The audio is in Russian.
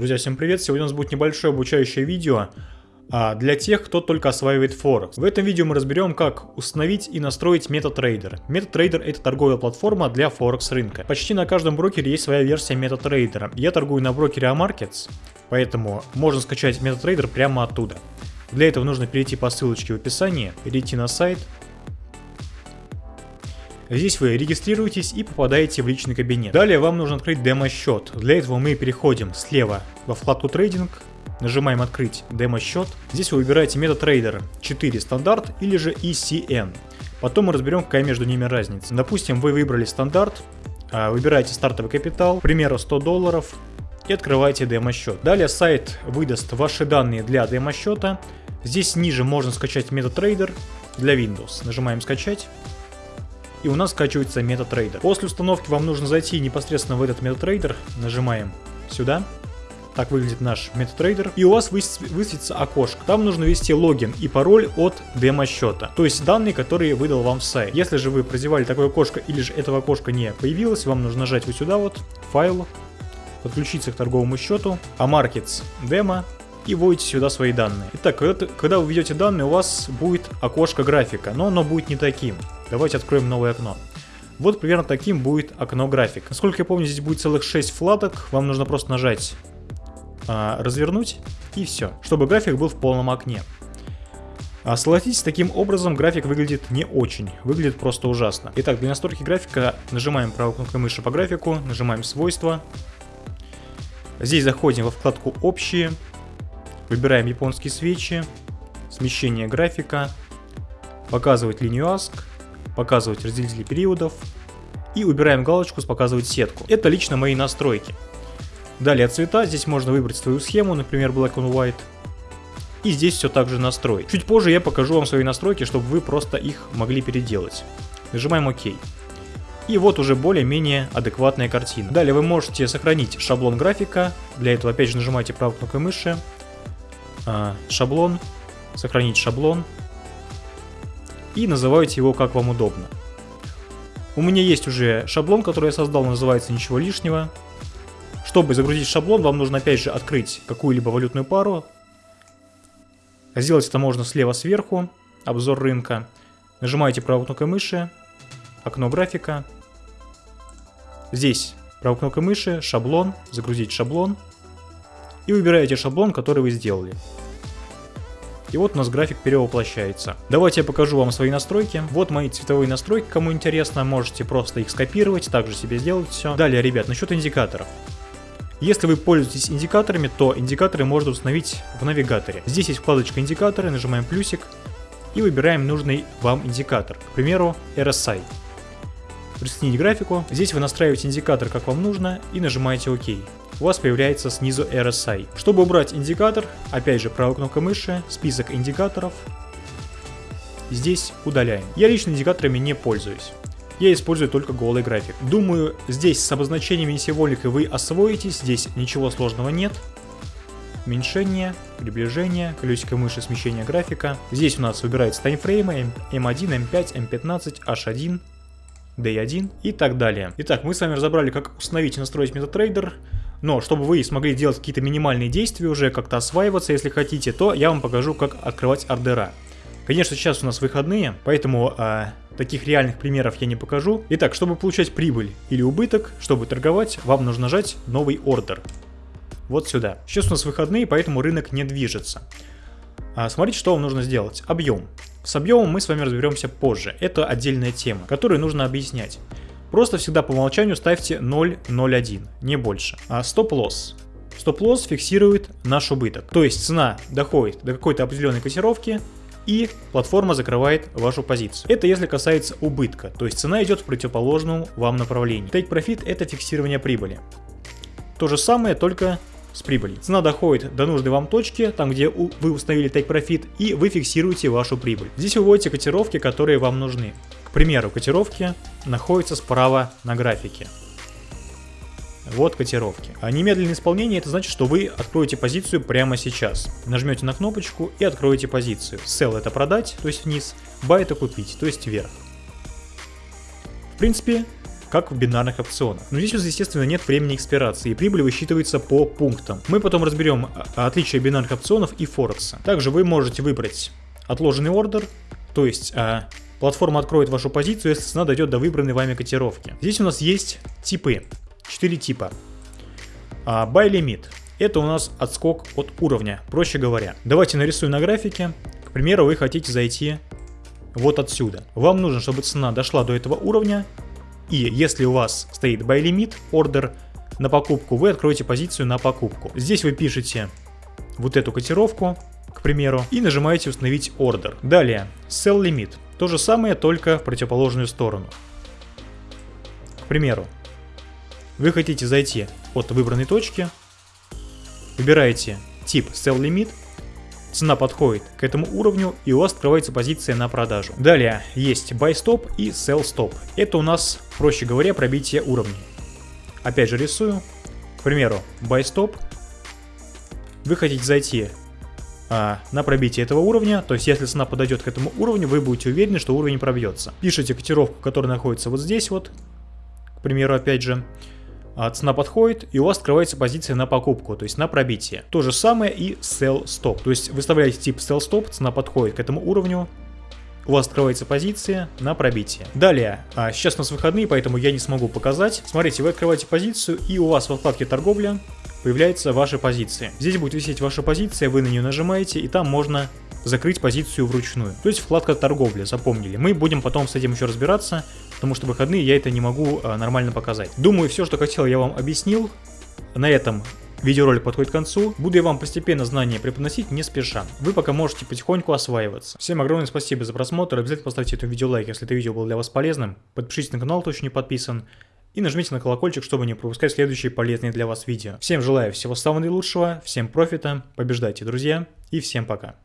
Друзья, всем привет! Сегодня у нас будет небольшое обучающее видео а, для тех, кто только осваивает Форекс. В этом видео мы разберем, как установить и настроить MetaTrader. MetaTrader это торговая платформа для Форекс рынка. Почти на каждом брокере есть своя версия MetaTrader. Я торгую на брокере Amarkets, поэтому можно скачать MetaTrader прямо оттуда. Для этого нужно перейти по ссылочке в описании, перейти на сайт, Здесь вы регистрируетесь и попадаете в личный кабинет. Далее вам нужно открыть демо-счет. Для этого мы переходим слева во вкладку трейдинг, нажимаем открыть демо-счет. Здесь вы выбираете MetaTrader 4 стандарт или же ECN. Потом мы разберем, какая между ними разница. Допустим, вы выбрали стандарт, а, выбираете стартовый капитал, к примеру 100 долларов, и открываете демо-счет. Далее сайт выдаст ваши данные для демо-счета. Здесь ниже можно скачать MetaTrader для Windows. Нажимаем скачать и у нас скачивается MetaTrader. После установки вам нужно зайти непосредственно в этот MetaTrader, нажимаем сюда, так выглядит наш MetaTrader, и у вас высветится окошко. Там нужно ввести логин и пароль от демо-счета, то есть данные, которые выдал вам сайт. Если же вы прозевали такое окошко или же этого окошка не появилось, вам нужно нажать вот сюда вот, файл, подключиться к торговому счету, а Markets демо, и вводите сюда свои данные. Итак, когда, когда вы введете данные, у вас будет окошко графика, но оно будет не таким. Давайте откроем новое окно. Вот примерно таким будет окно график. Насколько я помню, здесь будет целых 6 вкладок. Вам нужно просто нажать а, развернуть и все, чтобы график был в полном окне. А согласитесь, таким образом график выглядит не очень, выглядит просто ужасно. Итак, для настройки графика нажимаем правой кнопкой мыши по графику, нажимаем свойства. Здесь заходим во вкладку общие, Выбираем японские свечи, смещение графика, показывать линию ASC, показывать разделители периодов и убираем галочку с показывать сетку. Это лично мои настройки. Далее цвета, здесь можно выбрать свою схему, например Black and White. И здесь все также настроить. Чуть позже я покажу вам свои настройки, чтобы вы просто их могли переделать. Нажимаем ОК. И вот уже более-менее адекватная картина. Далее вы можете сохранить шаблон графика. Для этого опять же нажимаете правой кнопкой мыши а, шаблон, сохранить шаблон и называете его как вам удобно. У меня есть уже шаблон, который я создал, называется «Ничего лишнего». Чтобы загрузить шаблон, вам нужно опять же открыть какую-либо валютную пару. Сделать это можно слева сверху, обзор рынка. Нажимаете правой кнопкой мыши, окно графика. Здесь правой кнопкой мыши, шаблон, загрузить шаблон и выбираете шаблон, который вы сделали. И вот у нас график перевоплощается. Давайте я покажу вам свои настройки. Вот мои цветовые настройки, кому интересно, можете просто их скопировать, также себе сделать все. Далее, ребят, насчет индикаторов. Если вы пользуетесь индикаторами, то индикаторы можно установить в навигаторе. Здесь есть вкладочка индикаторы, нажимаем плюсик и выбираем нужный вам индикатор, к примеру RSI. Присоединить графику, здесь вы настраиваете индикатор как вам нужно и нажимаете ОК у вас появляется снизу RSI. Чтобы убрать индикатор, опять же правой кнопкой мыши, список индикаторов, здесь удаляем. Я лично индикаторами не пользуюсь. Я использую только голый график. Думаю, здесь с обозначениями символикой вы освоитесь, здесь ничего сложного нет. Уменьшение, приближение, колесико мыши, смещение графика. Здесь у нас выбираются таймфреймы M1, M5, M15, H1, D1 и так далее. Итак, мы с вами разобрали, как установить и настроить MetaTrader. Но чтобы вы смогли делать какие-то минимальные действия уже, как-то осваиваться, если хотите, то я вам покажу, как открывать ордера. Конечно, сейчас у нас выходные, поэтому э, таких реальных примеров я не покажу. Итак, чтобы получать прибыль или убыток, чтобы торговать, вам нужно нажать новый ордер. Вот сюда. Сейчас у нас выходные, поэтому рынок не движется. А, смотрите, что вам нужно сделать. Объем. С объемом мы с вами разберемся позже. Это отдельная тема, которую нужно объяснять. Просто всегда по умолчанию ставьте 0,01, не больше. А стоп-лосс. Стоп-лосс фиксирует наш убыток. То есть цена доходит до какой-то определенной котировки, и платформа закрывает вашу позицию. Это если касается убытка, то есть цена идет в противоположном вам направлении. Take Profit это фиксирование прибыли. То же самое, только с прибылью. Цена доходит до нужной вам точки, там где вы установили Take Profit, и вы фиксируете вашу прибыль. Здесь вы вводите котировки, которые вам нужны. К примеру, котировки находятся справа на графике. Вот котировки. А немедленное исполнение это значит, что вы откроете позицию прямо сейчас. Нажмете на кнопочку и откроете позицию. Sell это продать, то есть вниз, buy это купить, то есть вверх. В принципе, как в бинарных опционах. Но здесь, естественно, нет времени экспирации, и прибыль высчитывается по пунктам. Мы потом разберем а, отличия бинарных опционов и Форекса. Также вы можете выбрать отложенный ордер, то есть а, платформа откроет вашу позицию, если цена дойдет до выбранной вами котировки. Здесь у нас есть типы, 4 типа. А, buy limit – это у нас отскок от уровня, проще говоря. Давайте нарисую на графике. К примеру, вы хотите зайти вот отсюда. Вам нужно, чтобы цена дошла до этого уровня, и если у вас стоит buy limit, ордер на покупку, вы откроете позицию на покупку. Здесь вы пишете вот эту котировку, к примеру, и нажимаете установить ордер. Далее, sell limit. То же самое, только в противоположную сторону. К примеру, вы хотите зайти от выбранной точки, выбираете тип sell limit, цена подходит к этому уровню и у вас открывается позиция на продажу. Далее есть buy stop и sell stop. Это у нас, проще говоря, пробитие уровней. Опять же рисую. К примеру, buy stop. Вы хотите зайти а, на пробитие этого уровня, то есть если цена подойдет к этому уровню, вы будете уверены, что уровень пробьется. Пишите котировку, которая находится вот здесь вот, к примеру, опять же, а цена подходит, и у вас открывается позиция на покупку, то есть на пробитие. То же самое и sell stop, то есть выставляете тип sell stop, цена подходит к этому уровню, у вас открывается позиция на пробитие. Далее, а сейчас у нас выходные, поэтому я не смогу показать. Смотрите, вы открываете позицию, и у вас во вкладке торговля появляется ваша позиция. Здесь будет висеть ваша позиция, вы на нее нажимаете, и там можно закрыть позицию вручную. То есть вкладка торговля, запомнили. Мы будем потом с этим еще разбираться, потому что выходные я это не могу а, нормально показать. Думаю, все, что хотел, я вам объяснил. На этом Видеоролик подходит к концу, буду я вам постепенно знания преподносить не спеша. Вы пока можете потихоньку осваиваться. Всем огромное спасибо за просмотр, обязательно поставьте этому видео лайк, если это видео было для вас полезным. Подпишитесь на канал, кто еще не подписан. И нажмите на колокольчик, чтобы не пропускать следующие полезные для вас видео. Всем желаю всего самого наилучшего, всем профита, побеждайте, друзья, и всем пока.